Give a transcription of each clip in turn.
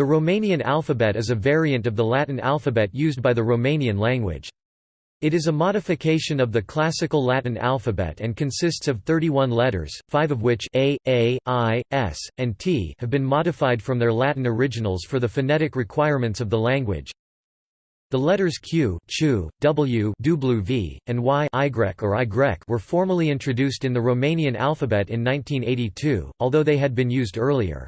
The Romanian alphabet is a variant of the Latin alphabet used by the Romanian language. It is a modification of the classical Latin alphabet and consists of 31 letters, five of which a, a, i, s, and t have been modified from their Latin originals for the phonetic requirements of the language. The letters q, chu, w, w, and y or y were formally introduced in the Romanian alphabet in 1982, although they had been used earlier.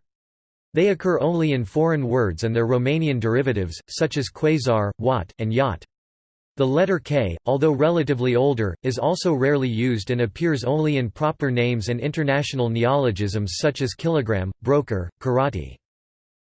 They occur only in foreign words and their Romanian derivatives, such as quasar, watt, and yacht. The letter K, although relatively older, is also rarely used and appears only in proper names and international neologisms such as kilogram, broker, karate.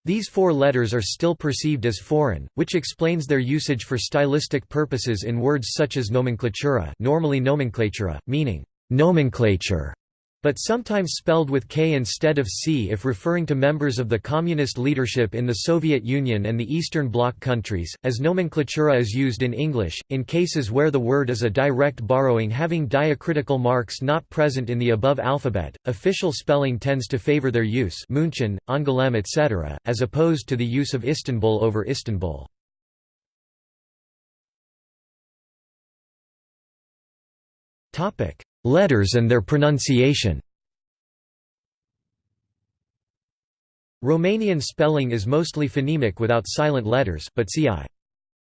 These four letters are still perceived as foreign, which explains their usage for stylistic purposes in words such as nomenklatura normally nomenclatura, meaning nomenclature, but sometimes spelled with K instead of C if referring to members of the communist leadership in the Soviet Union and the Eastern Bloc countries, as nomenklatura is used in English, in cases where the word is a direct borrowing having diacritical marks not present in the above alphabet, official spelling tends to favor their use München, Angoulême etc., as opposed to the use of Istanbul over Istanbul. Topic Letters and their pronunciation Romanian spelling is mostly phonemic without silent letters, but see I.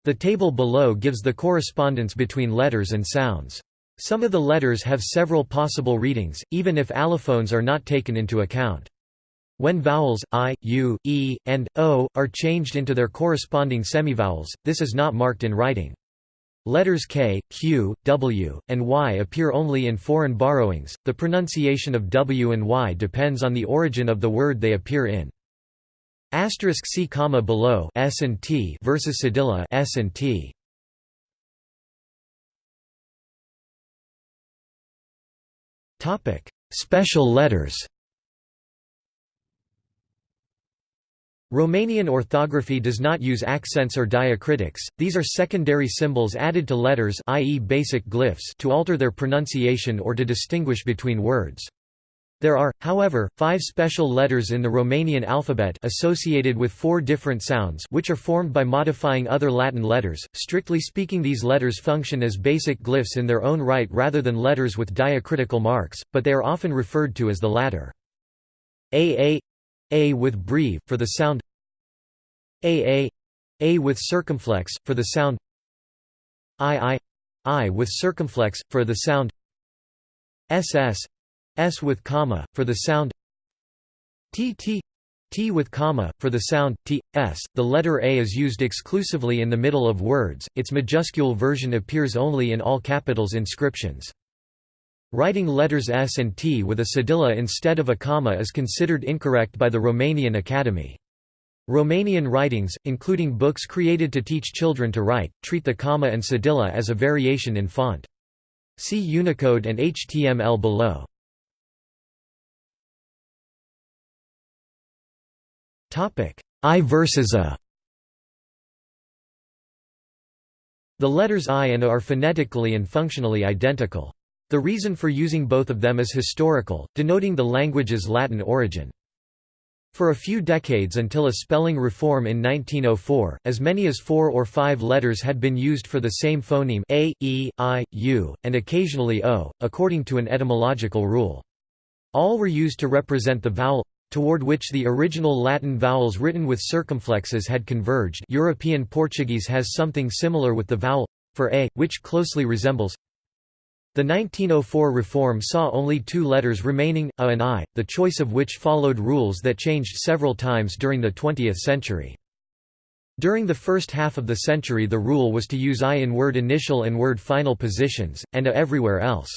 The table below gives the correspondence between letters and sounds. Some of the letters have several possible readings, even if allophones are not taken into account. When vowels, i, u, e, and, o, are changed into their corresponding semivowels, this is not marked in writing. Letters K, Q, W, and Y appear only in foreign borrowings. The pronunciation of W and Y depends on the origin of the word they appear in. Asterisk C comma below S and T versus cedilla S and T. Topic: Special letters. Romanian orthography does not use accents or diacritics, these are secondary symbols added to letters i.e. basic glyphs to alter their pronunciation or to distinguish between words. There are, however, five special letters in the Romanian alphabet associated with four different sounds which are formed by modifying other Latin letters. Strictly speaking these letters function as basic glyphs in their own right rather than letters with diacritical marks, but they are often referred to as the latter. A A a with breve, for the sound A A A with circumflex, for the sound I I I with circumflex, for the sound SS S with comma, for the sound T T T with comma, for the sound T, S. The letter A is used exclusively in the middle of words, its majuscule version appears only in all capitals inscriptions. Writing letters S and T with a cedilla instead of a comma is considered incorrect by the Romanian Academy. Romanian writings, including books created to teach children to write, treat the comma and cedilla as a variation in font. See Unicode and HTML below. I versus A The letters I and A are phonetically and functionally identical. The reason for using both of them is historical, denoting the language's Latin origin. For a few decades until a spelling reform in 1904, as many as four or five letters had been used for the same phoneme a, e, i, u, and occasionally o, according to an etymological rule. All were used to represent the vowel toward which the original Latin vowels written with circumflexes had converged European Portuguese has something similar with the vowel for a, which closely resembles the 1904 reform saw only two letters remaining, a and i, the choice of which followed rules that changed several times during the 20th century. During the first half of the century the rule was to use i in word initial and word final positions, and a everywhere else.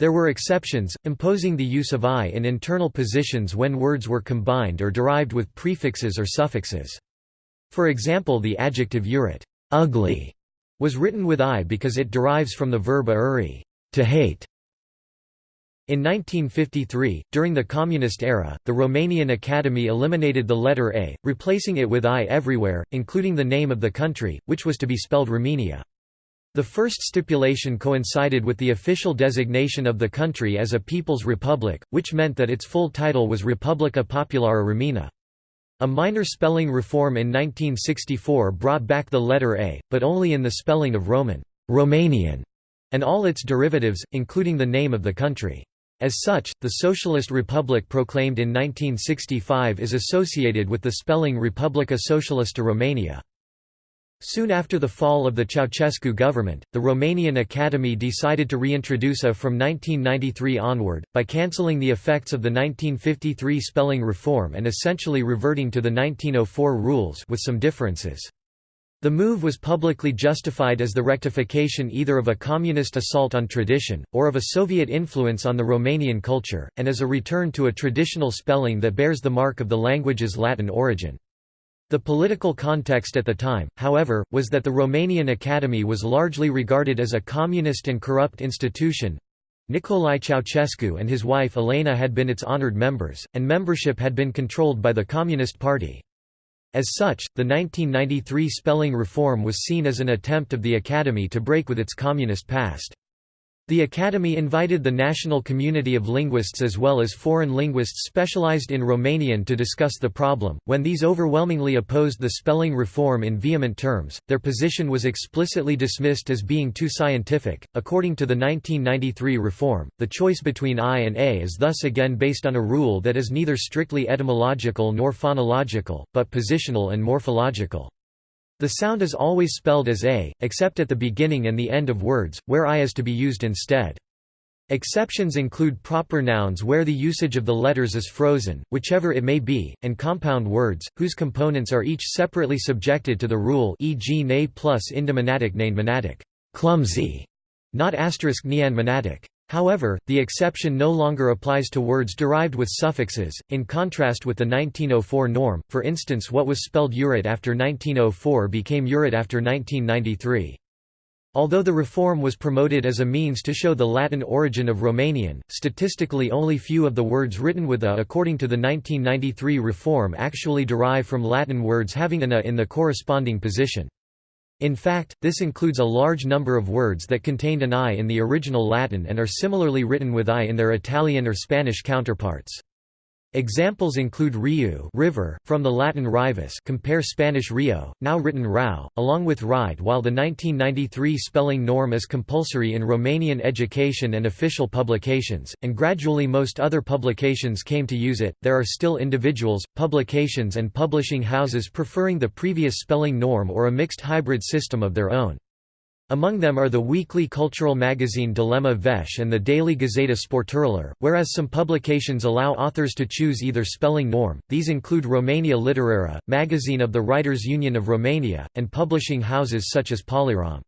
There were exceptions, imposing the use of i in internal positions when words were combined or derived with prefixes or suffixes. For example the adjective urit ugly", was written with i because it derives from the verb auri to hate. In 1953, during the Communist era, the Romanian Academy eliminated the letter A, replacing it with I everywhere, including the name of the country, which was to be spelled Romania. The first stipulation coincided with the official designation of the country as a People's Republic, which meant that its full title was Republica Populară Română. A minor spelling reform in 1964 brought back the letter A, but only in the spelling of Roman Romanian, and all its derivatives, including the name of the country. As such, the Socialist Republic proclaimed in 1965 is associated with the spelling Republica Socialistă Romania. Soon after the fall of the Ceausescu government, the Romanian Academy decided to reintroduce A from 1993 onward, by cancelling the effects of the 1953 spelling reform and essentially reverting to the 1904 rules with some differences. The move was publicly justified as the rectification either of a communist assault on tradition, or of a Soviet influence on the Romanian culture, and as a return to a traditional spelling that bears the mark of the language's Latin origin. The political context at the time, however, was that the Romanian Academy was largely regarded as a communist and corrupt institution. Nicolae Ceausescu and his wife Elena had been its honored members, and membership had been controlled by the Communist Party. As such, the 1993 spelling reform was seen as an attempt of the Academy to break with its communist past. The Academy invited the national community of linguists as well as foreign linguists specialized in Romanian to discuss the problem. When these overwhelmingly opposed the spelling reform in vehement terms, their position was explicitly dismissed as being too scientific. According to the 1993 reform, the choice between I and A is thus again based on a rule that is neither strictly etymological nor phonological, but positional and morphological. The sound is always spelled as a, except at the beginning and the end of words, where i is to be used instead. Exceptions include proper nouns where the usage of the letters is frozen, whichever it may be, and compound words, whose components are each separately subjected to the rule e.g. ne plus indemonatic monatic, clumsy, not asterisk monatic. However, the exception no longer applies to words derived with suffixes, in contrast with the 1904 norm, for instance what was spelled urit after 1904 became urit after 1993. Although the reform was promoted as a means to show the Latin origin of Romanian, statistically only few of the words written with a according to the 1993 reform actually derive from Latin words having an a in the corresponding position. In fact, this includes a large number of words that contained an i in the original Latin and are similarly written with i in their Italian or Spanish counterparts. Examples include riu river, from the Latin rivus compare Spanish rio, now written rau, along with ride while the 1993 spelling norm is compulsory in Romanian education and official publications, and gradually most other publications came to use it, there are still individuals, publications and publishing houses preferring the previous spelling norm or a mixed hybrid system of their own. Among them are the weekly cultural magazine Dilema Veche and the daily Gazeta Sporturilor, whereas some publications allow authors to choose either spelling norm, these include Romania Literară, magazine of the Writers' Union of Romania, and publishing houses such as Polirom.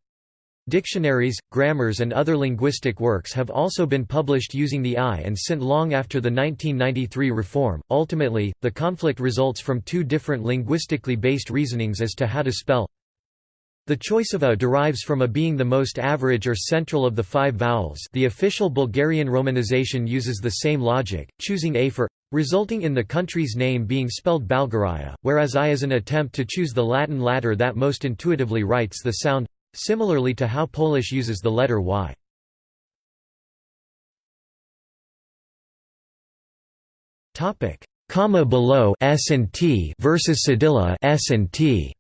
Dictionaries, grammars and other linguistic works have also been published using the I and SINT long after the 1993 reform. Ultimately, the conflict results from two different linguistically based reasonings as to how to spell the choice of a derives from a being the most average or central of the five vowels the official Bulgarian romanization uses the same logic, choosing a for resulting in the country's name being spelled Balgaria, whereas I is an attempt to choose the Latin latter that most intuitively writes the sound, similarly to how Polish uses the letter Y. Topic, Comma below S and T versus cedilla S and T.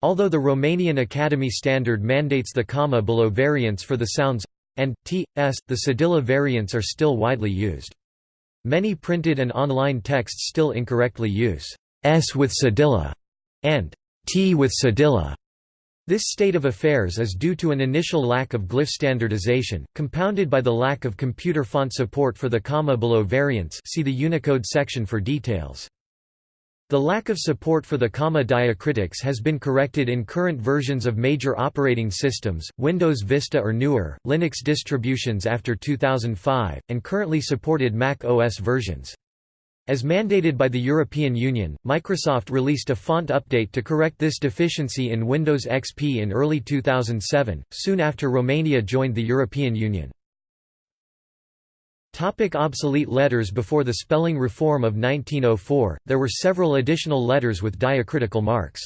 Although the Romanian Academy standard mandates the comma below variants for the sounds and t, s, the cedilla variants are still widely used. Many printed and online texts still incorrectly use s with cedilla and t with cedilla. This state of affairs is due to an initial lack of glyph standardization, compounded by the lack of computer font support for the comma below variants see the Unicode section for details. The lack of support for the comma diacritics has been corrected in current versions of major operating systems, Windows Vista or newer, Linux distributions after 2005, and currently supported Mac OS versions. As mandated by the European Union, Microsoft released a font update to correct this deficiency in Windows XP in early 2007, soon after Romania joined the European Union. Topic obsolete letters Before the spelling reform of 1904, there were several additional letters with diacritical marks.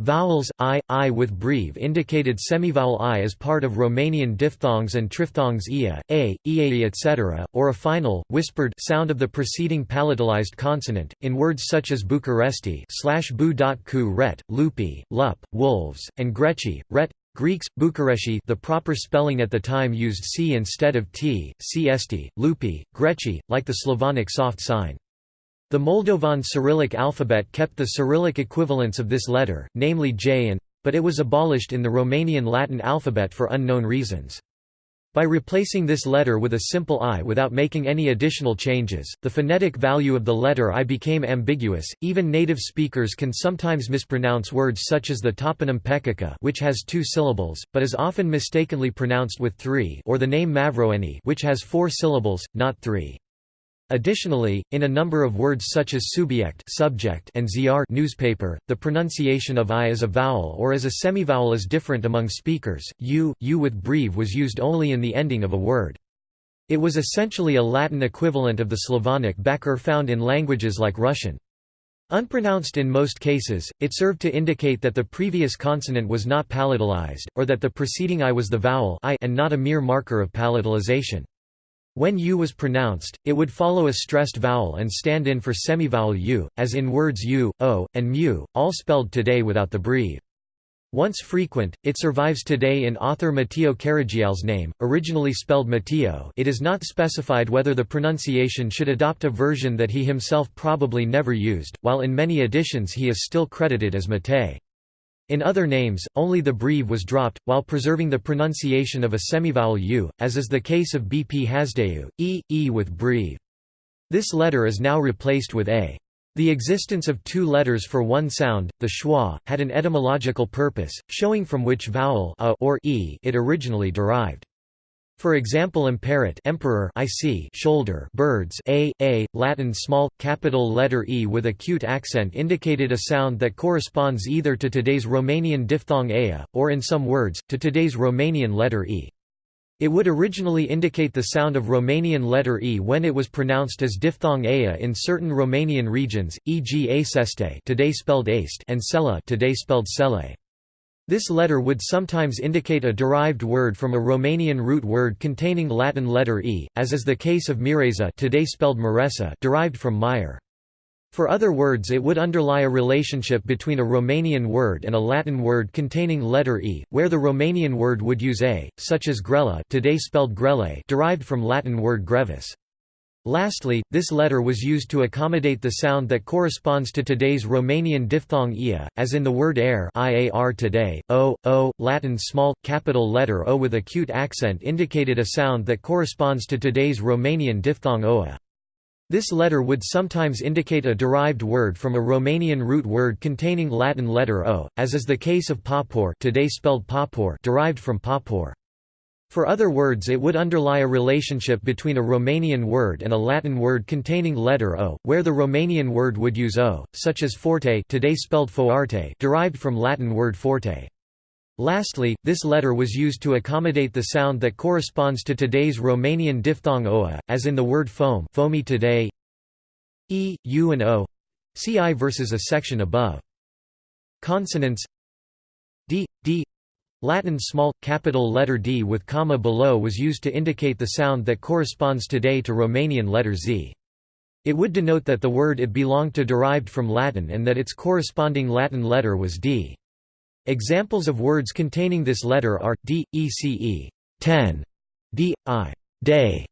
Vowels i, i with breve indicated semivowel i as part of Romanian diphthongs and triphthongs ia, a, iai etc., or a final, whispered sound of the preceding palatalized consonant, in words such as Bucharesti slash bu ku ret, lupi, lup, wolves, and greci, ret, Greeks, Bukareshi the proper spelling at the time used c instead of t, cst, lupi, greci, like the Slavonic soft sign. The Moldovan Cyrillic alphabet kept the Cyrillic equivalents of this letter, namely J and but it was abolished in the Romanian Latin alphabet for unknown reasons. By replacing this letter with a simple i without making any additional changes, the phonetic value of the letter i became ambiguous. Even native speakers can sometimes mispronounce words such as the toponym Pecica, which has two syllables, but is often mistakenly pronounced with three, or the name Mavroeni, which has four syllables, not three. Additionally, in a number of words such as subject, subject and ziar newspaper, the pronunciation of i as a vowel or as a semivowel is different among speakers. U, u with breve was used only in the ending of a word. It was essentially a Latin equivalent of the Slavonic bekr found in languages like Russian. Unpronounced in most cases, it served to indicate that the previous consonant was not palatalized, or that the preceding i was the vowel I and not a mere marker of palatalization. When u was pronounced, it would follow a stressed vowel and stand in for semivowel u, as in words u, o, and mu, all spelled today without the breve. Once frequent, it survives today in author Mateiu Caragiale's name, originally spelled Matteo it is not specified whether the pronunciation should adopt a version that he himself probably never used, while in many editions he is still credited as Mattei. In other names, only the breve was dropped, while preserving the pronunciation of a semivowel u, as is the case of bp Hasdeu, e, e with breve. This letter is now replaced with a. The existence of two letters for one sound, the schwa, had an etymological purpose, showing from which vowel a or e it originally derived. For example imperit emperor I see shoulder birds a, a, Latin small, capital letter e with acute accent indicated a sound that corresponds either to today's Romanian diphthong ea, or in some words, to today's Romanian letter e. It would originally indicate the sound of Romanian letter e when it was pronounced as diphthong ea in certain Romanian regions, e.g. aceste today spelled aste and sela today spelled sele. This letter would sometimes indicate a derived word from a Romanian root word containing Latin letter e, as is the case of mireza today spelled Maresa derived from Meyer. For other words it would underlie a relationship between a Romanian word and a Latin word containing letter e, where the Romanian word would use a, such as grella today spelled grelle derived from Latin word grevis. Lastly, this letter was used to accommodate the sound that corresponds to today's Romanian diphthong ia, as in the word air iar today, o, o, Latin small, capital letter o with acute accent indicated a sound that corresponds to today's Romanian diphthong oa. This letter would sometimes indicate a derived word from a Romanian root word containing Latin letter o, as is the case of papor today spelled papor derived from papor. For other words it would underlie a relationship between a Romanian word and a Latin word containing letter o, where the Romanian word would use o, such as forte today spelled foarte derived from Latin word forte. Lastly, this letter was used to accommodate the sound that corresponds to today's Romanian diphthong oa, as in the word foam foamy today e, u and o see i versus a section above. Consonants d, d Latin small, capital letter D with comma below was used to indicate the sound that corresponds today to Romanian letter Z. It would denote that the word it belonged to derived from Latin and that its corresponding Latin letter was D. Examples of words containing this letter are, d, ece, ten, d, i, day,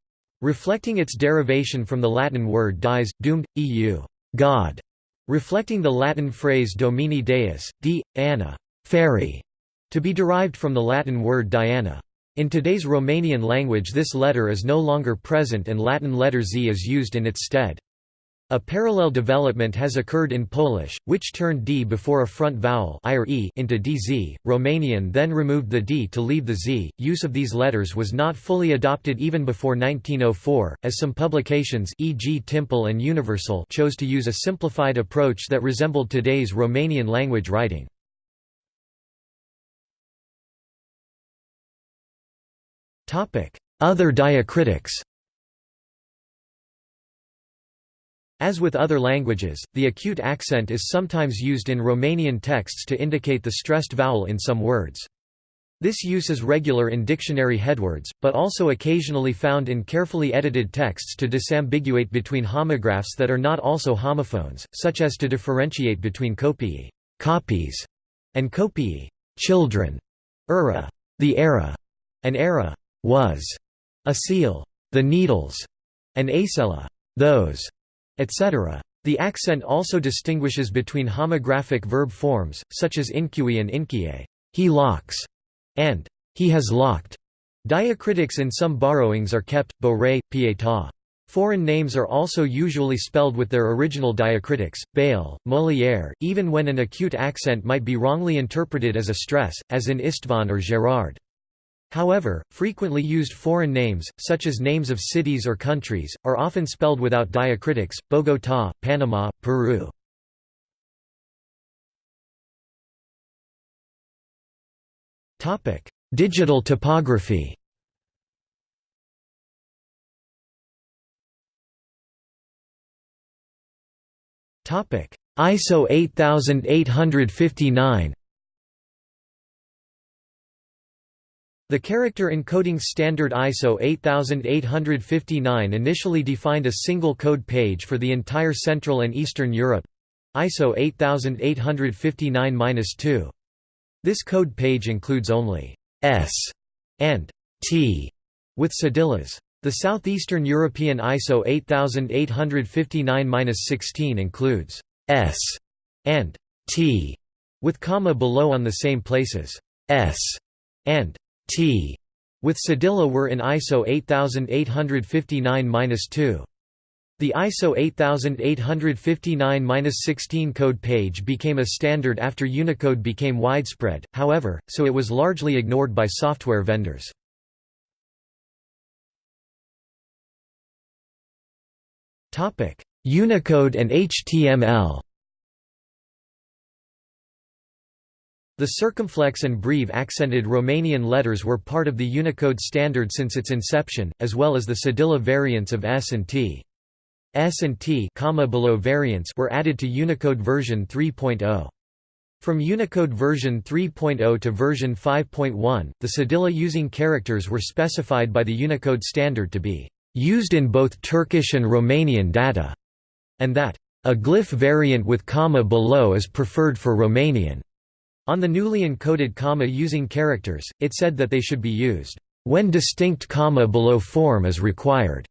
reflecting its derivation from the Latin word dies, doomed, eu, God, reflecting the Latin phrase Domini Deus, d, anna, fairy, to be derived from the Latin word Diana. In today's Romanian language this letter is no longer present and Latin letter Z is used in its stead. A parallel development has occurred in Polish, which turned d before a front vowel into dz. Romanian then removed the d to leave the z. Use of these letters was not fully adopted even before 1904, as some publications e.g. Timpul and Universul chose to use a simplified approach that resembled today's Romanian language writing. Other diacritics. As with other languages, the acute accent is sometimes used in Romanian texts to indicate the stressed vowel in some words. This use is regular in dictionary headwords, but also occasionally found in carefully edited texts to disambiguate between homographs that are not also homophones, such as to differentiate between kopii copies, and kopii children, era the era, and era was a seal, the needles, and acela those, etc. The accent also distinguishes between homographic verb forms, such as inqui and inkie he locks, and he has locked. Diacritics in some borrowings are kept, Boré, Pietà. Foreign names are also usually spelled with their original diacritics, Bale, Molière, even when an acute accent might be wrongly interpreted as a stress, as in Istvan or Gérard. However, frequently used foreign names, such as names of cities or countries, are often spelled without diacritics, Bogotá, Panama, Peru. Digital typography ISO 8859 The character encoding standard ISO 8859 initially defined a single code page for the entire Central and Eastern Europe ISO 8859-2. This code page includes only S and T with cedillas. The Southeastern European ISO 8859-16 includes S and T with comma below on the same places. S and T with cedilla were in ISO 8859-2. The ISO 8859-16 code page became a standard after Unicode became widespread, however, so it was largely ignored by software vendors. Unicode and HTML The circumflex and breve accented Romanian letters were part of the Unicode standard since its inception, as well as the cedilla variants of S and T. S and T comma below variants were added to Unicode version 3.0. From Unicode version 3.0 to version 5.1, the cedilla using characters were specified by the Unicode standard to be used in both Turkish and Romanian data, and that a glyph variant with comma below is preferred for Romanian. On the newly encoded comma using characters, it said that they should be used when distinct comma below form is required.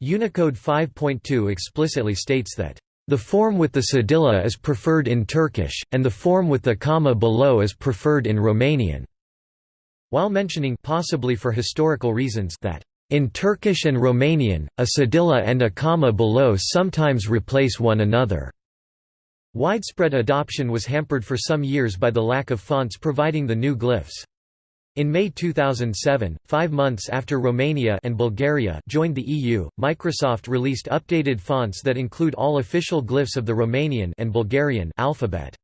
Unicode 5.2 explicitly states that the form with the cedilla is preferred in Turkish, and the form with the comma below is preferred in Romanian. While mentioning possibly for historical reasons that in Turkish and Romanian, a cedilla and a comma below sometimes replace one another. Widespread adoption was hampered for some years by the lack of fonts providing the new glyphs. In May 2007, five months after Romania and Bulgaria joined the EU, Microsoft released updated fonts that include all official glyphs of the Romanian and Bulgarian alphabet.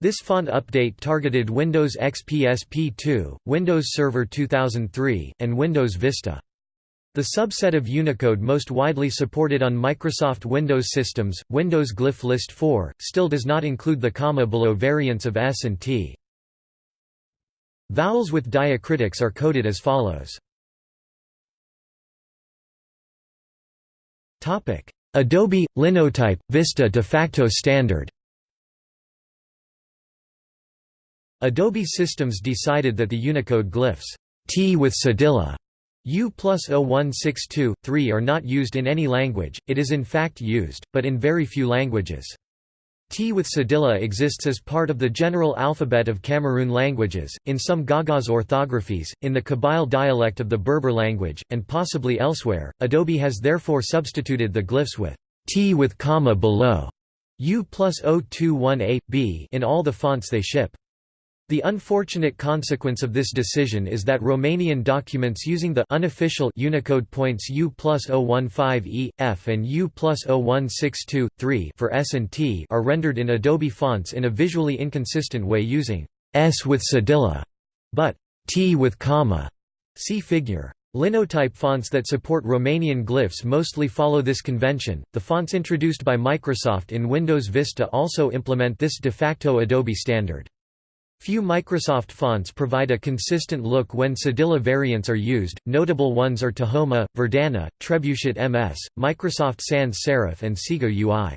This font update targeted Windows XP SP2, Windows Server 2003, and Windows Vista. The subset of Unicode most widely supported on Microsoft Windows systems, Windows Glyph List 4, still does not include the comma below variants of S and T. Vowels with diacritics are coded as follows. Adobe – Linotype – Vista de facto standard Adobe Systems decided that the Unicode glyphs T with cedilla U plus 0162, 3 are not used in any language, it is in fact used, but in very few languages. T with cedilla exists as part of the general alphabet of Cameroon languages, in some Gagauz orthographies, in the Kabyle dialect of the Berber language, and possibly elsewhere. Adobe has therefore substituted the glyphs with T with comma below U plus 021A, B in all the fonts they ship. The unfortunate consequence of this decision is that Romanian documents using the unofficial Unicode points U plus 015E, F and U plus 0162, 3 for S and T are rendered in Adobe fonts in a visually inconsistent way using S with cedilla, but T with comma. See figure. Linotype fonts that support Romanian glyphs mostly follow this convention. The fonts introduced by Microsoft in Windows Vista also implement this de facto Adobe standard. Few Microsoft fonts provide a consistent look when Cedilla variants are used, notable ones are Tahoma, Verdana, Trebuchet MS, Microsoft Sans Serif and Segoe UI.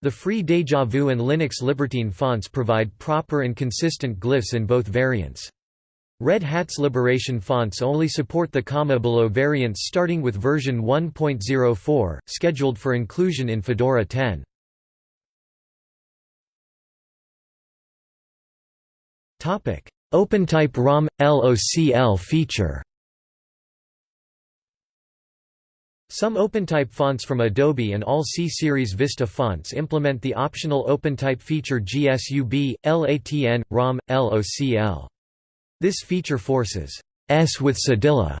The free Deja Vu and Linux Libertine fonts provide proper and consistent glyphs in both variants. Red Hat's Liberation fonts only support the comma below variants starting with version 1.04, scheduled for inclusion in Fedora 10. OpenType ROM – LOCL feature Some OpenType fonts from Adobe and all C-Series Vista fonts implement the optional OpenType feature GSUB, LATN, ROM, LOCL. This feature forces S with cedilla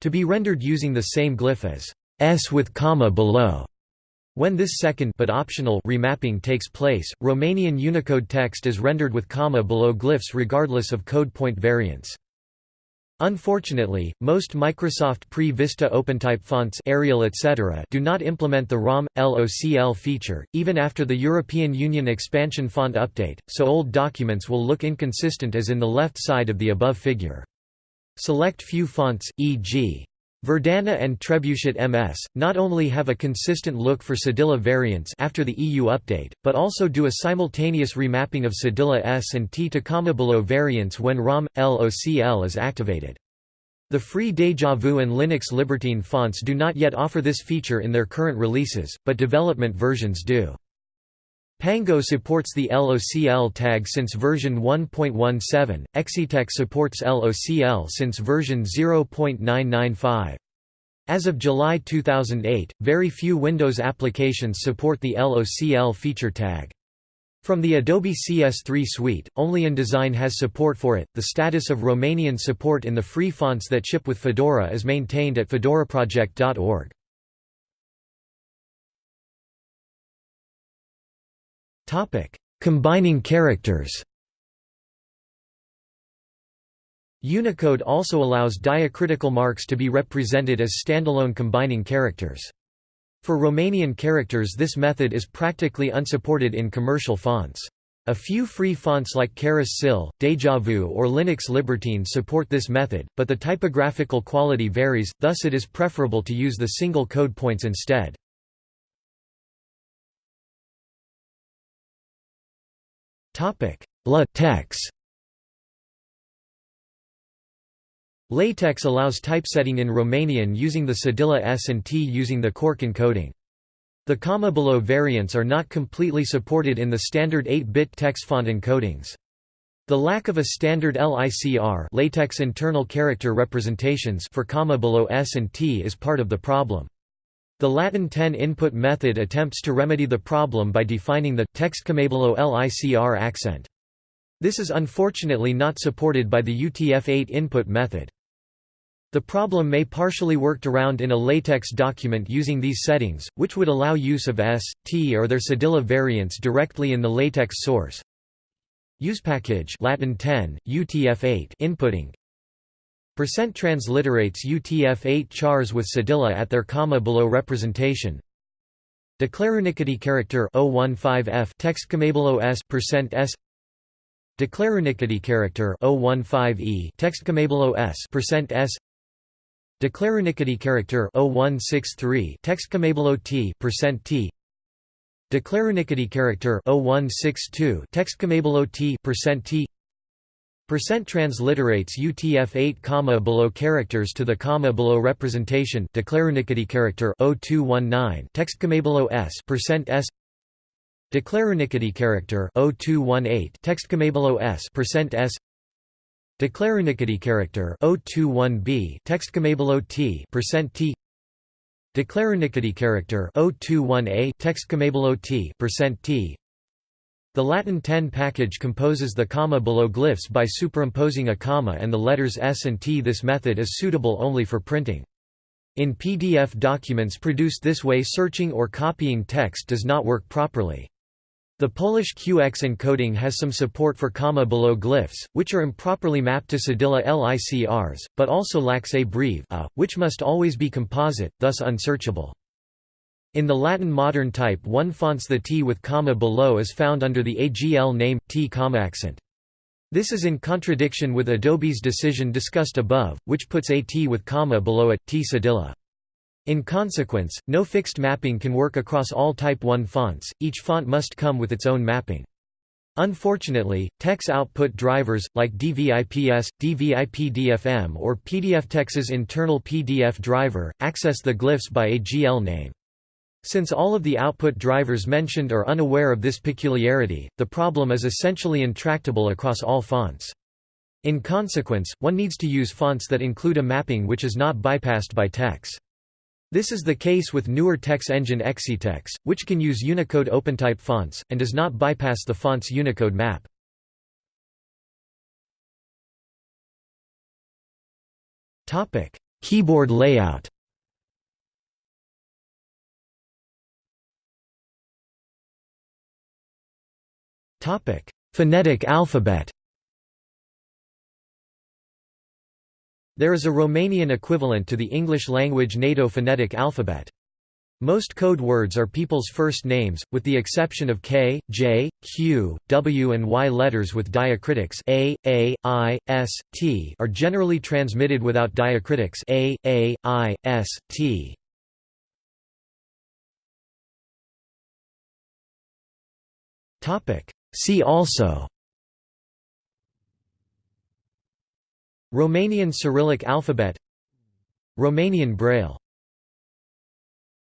to be rendered using the same glyph as S with comma below. When this second but optional remapping takes place, Romanian Unicode text is rendered with comma below glyphs regardless of code point variance. Unfortunately, most Microsoft pre-Vista OpenType fonts Arial etc. do not implement the ROM, LOCL feature, even after the European Union expansion font update, so old documents will look inconsistent as in the left side of the above figure. Select few fonts, e.g. Verdana and Trebuchet MS, not only have a consistent look for Cedilla variants after the EU update, but also do a simultaneous remapping of Cedilla S and T to comma variants when ROM, LOCL is activated. The free Deja Vu and Linux Libertine fonts do not yet offer this feature in their current releases, but development versions do. Pango supports the LOCL tag since version 1.17, XeTeX supports LOCL since version 0.995. As of July 2008, very few Windows applications support the LOCL feature tag. From the Adobe CS3 suite, only InDesign has support for it. The status of Romanian support in the free fonts that ship with Fedora is maintained at fedoraproject.org. Combining characters Unicode also allows diacritical marks to be represented as standalone combining characters. For Romanian characters this method is practically unsupported in commercial fonts. A few free fonts like Charis SIL, Deja Vu or Linux Libertine support this method, but the typographical quality varies, thus it is preferable to use the single code points instead. LaTeX LaTeX allows typesetting in Romanian using the Cedilla S and T using the cork encoding. The comma below variants are not completely supported in the standard 8-bit text font encodings. The lack of a standard LICR LaTeX internal character representations for comma below S and T is part of the problem. The Latin 10 input method attempts to remedy the problem by defining the text below LICR accent. This is unfortunately not supported by the UTF-8 input method. The problem may partially worked around in a LaTeX document using these settings, which would allow use of S, T or their Cedilla variants directly in the LaTeX source. Use package Latin 10, UTF-8 inputting Percent transliterates UTF-8 chars with Cedilla at their comma below representation. Declarunicity character 015F text below S percent S. Declarunicity character 015E text below S percent S. Declarunicity character 0163 text below T percent T. Declarunicity character 0162 text below T percent T Percent transliterates UTF-8 comma below characters to the comma below representation declarunicity character 0219 text comma below S percent S Declarunicity character 0218 text comma below S percent S Declarunicity character 021b text comma below T percent T Declarunicity character 021a text comma below T percent T the Latin 10 package composes the comma below glyphs by superimposing a comma and the letters S and T. This method is suitable only for printing. In PDF documents produced this way searching or copying text does not work properly. The Polish QX encoding has some support for comma below glyphs, which are improperly mapped to cedilla LICRs, but also lacks a breve a, which must always be composite, thus unsearchable. In the Latin modern type 1 fonts the T with comma below is found under the AGL name, T comma accent. This is in contradiction with Adobe's decision discussed above, which puts a T with comma below it, T cedilla. In consequence, no fixed mapping can work across all Type 1 fonts, each font must come with its own mapping. Unfortunately, TeX output drivers, like DVIPS, DVIPDFM or PDFTex's internal PDF driver, access the glyphs by a GL name. Since all of the output drivers mentioned are unaware of this peculiarity, the problem is essentially intractable across all fonts. In consequence, one needs to use fonts that include a mapping which is not bypassed by TeX. This is the case with newer TeX engine XeTeX, which can use Unicode OpenType fonts, and does not bypass the font's Unicode map. Keyboard layout Phonetic alphabet There is a Romanian equivalent to the English-language NATO phonetic alphabet. Most code words are people's first names, with the exception of K, J, Q, W and Y letters with diacritics A, A, I, S, T are generally transmitted without diacritics A, A, I, S, T. See also Romanian Cyrillic alphabet Romanian Braille